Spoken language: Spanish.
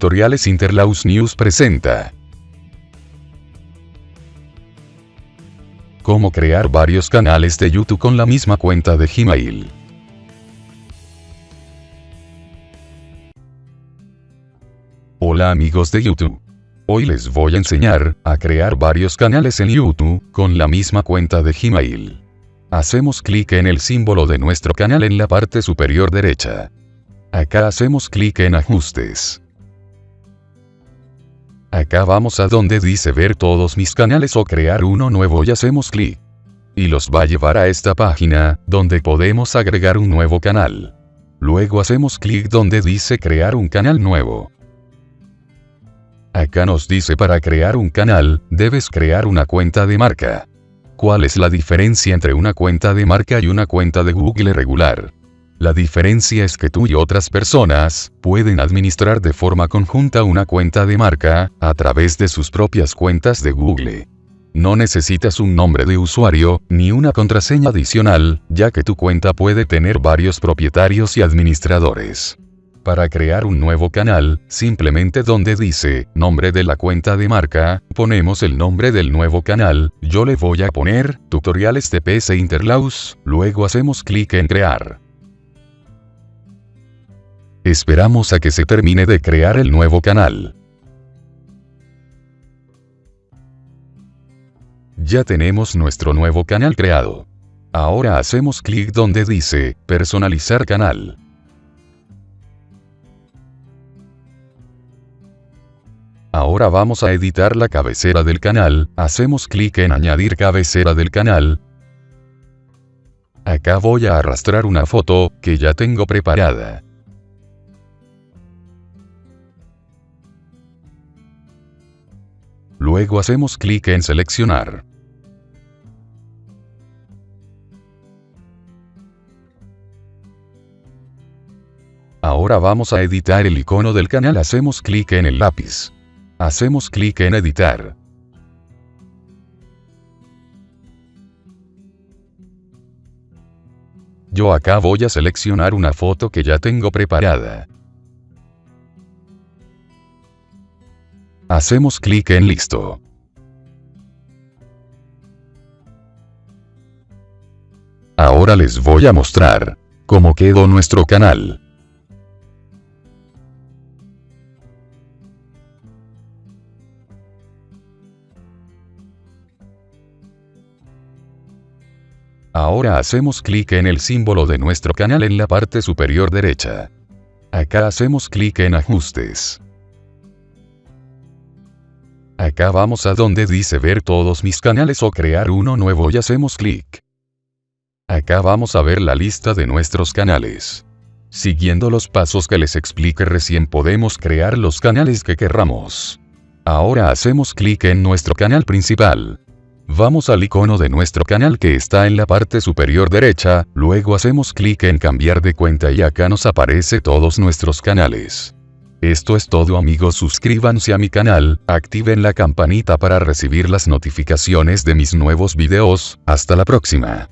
Tutoriales Interlaus News presenta. Cómo crear varios canales de YouTube con la misma cuenta de Gmail. Hola amigos de YouTube. Hoy les voy a enseñar a crear varios canales en YouTube con la misma cuenta de Gmail. Hacemos clic en el símbolo de nuestro canal en la parte superior derecha. Acá hacemos clic en ajustes. Acá vamos a donde dice ver todos mis canales o crear uno nuevo y hacemos clic. Y los va a llevar a esta página, donde podemos agregar un nuevo canal. Luego hacemos clic donde dice crear un canal nuevo. Acá nos dice para crear un canal, debes crear una cuenta de marca. ¿Cuál es la diferencia entre una cuenta de marca y una cuenta de Google regular? La diferencia es que tú y otras personas pueden administrar de forma conjunta una cuenta de marca a través de sus propias cuentas de Google. No necesitas un nombre de usuario ni una contraseña adicional, ya que tu cuenta puede tener varios propietarios y administradores. Para crear un nuevo canal, simplemente donde dice, nombre de la cuenta de marca, ponemos el nombre del nuevo canal, yo le voy a poner, tutoriales de PC Interlaus, luego hacemos clic en crear. Esperamos a que se termine de crear el nuevo canal. Ya tenemos nuestro nuevo canal creado. Ahora hacemos clic donde dice, personalizar canal. Ahora vamos a editar la cabecera del canal, hacemos clic en añadir cabecera del canal. Acá voy a arrastrar una foto, que ya tengo preparada. Luego hacemos clic en seleccionar. Ahora vamos a editar el icono del canal hacemos clic en el lápiz. Hacemos clic en editar. Yo acá voy a seleccionar una foto que ya tengo preparada. Hacemos clic en listo. Ahora les voy a mostrar cómo quedó nuestro canal. Ahora hacemos clic en el símbolo de nuestro canal en la parte superior derecha. Acá hacemos clic en ajustes. Acá vamos a donde dice ver todos mis canales o crear uno nuevo y hacemos clic. Acá vamos a ver la lista de nuestros canales. Siguiendo los pasos que les explique recién podemos crear los canales que querramos. Ahora hacemos clic en nuestro canal principal. Vamos al icono de nuestro canal que está en la parte superior derecha, luego hacemos clic en cambiar de cuenta y acá nos aparece todos nuestros canales. Esto es todo amigos suscríbanse a mi canal, activen la campanita para recibir las notificaciones de mis nuevos videos, hasta la próxima.